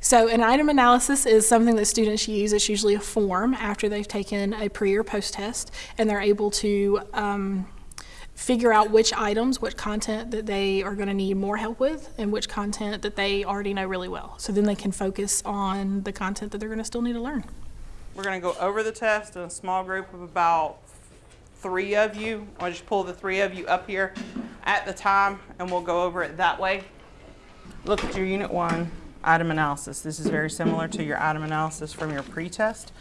So an item analysis is something that students use. It's usually a form after they've taken a pre or post test, and they're able to um, figure out which items, which content that they are going to need more help with, and which content that they already know really well. So then they can focus on the content that they're going to still need to learn. We're gonna go over the test in a small group of about three of you. I'll just pull the three of you up here at the time and we'll go over it that way. Look at your unit one item analysis. This is very similar to your item analysis from your pre-test.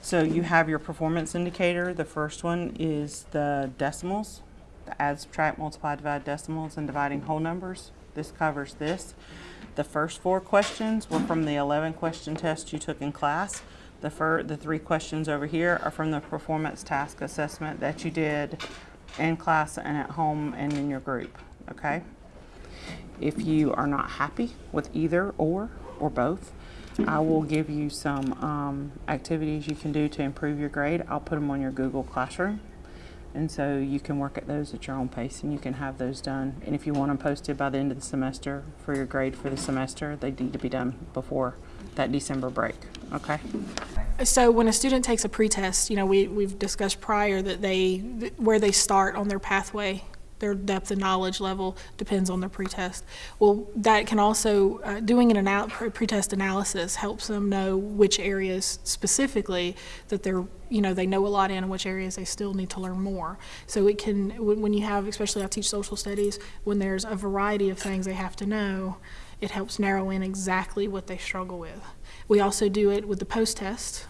So you have your performance indicator. The first one is the decimals, the add, subtract, multiply, divide decimals, and dividing whole numbers. This covers this. The first four questions were from the 11 question test you took in class. The the three questions over here are from the performance task assessment that you did in class and at home and in your group, okay? If you are not happy with either or, or both, I will give you some um, activities you can do to improve your grade. I'll put them on your Google Classroom. And so you can work at those at your own pace and you can have those done. And if you want them posted by the end of the semester for your grade for the semester, they need to be done before that December break, okay? So when a student takes a pretest, you know, we, we've discussed prior that they, where they start on their pathway, their depth of knowledge level depends on their pretest. Well, that can also, uh, doing an anal- pretest analysis helps them know which areas specifically that they're, you know, they know a lot in and which areas they still need to learn more. So it can, when, you have, especially I teach social studies, when there's a variety of things they have to know, it helps narrow in exactly what they struggle with. We also do it with the post-test.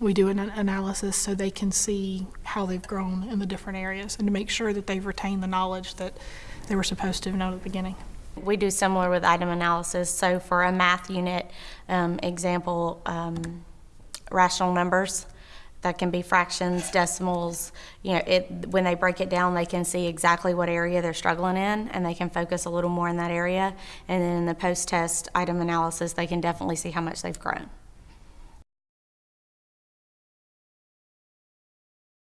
We do an an analysis so they can see how they've grown in the different areas and to make sure that they've retained the knowledge that they were supposed to have known at the beginning. We do similar with item analysis. So for a math unit, um, example, um, rational numbers, that can be fractions, decimals, you know, it, when they break it down, they can see exactly what area they're struggling in and they can focus a little more in that area. And then in the post-test item analysis, they can definitely see how much they've grown.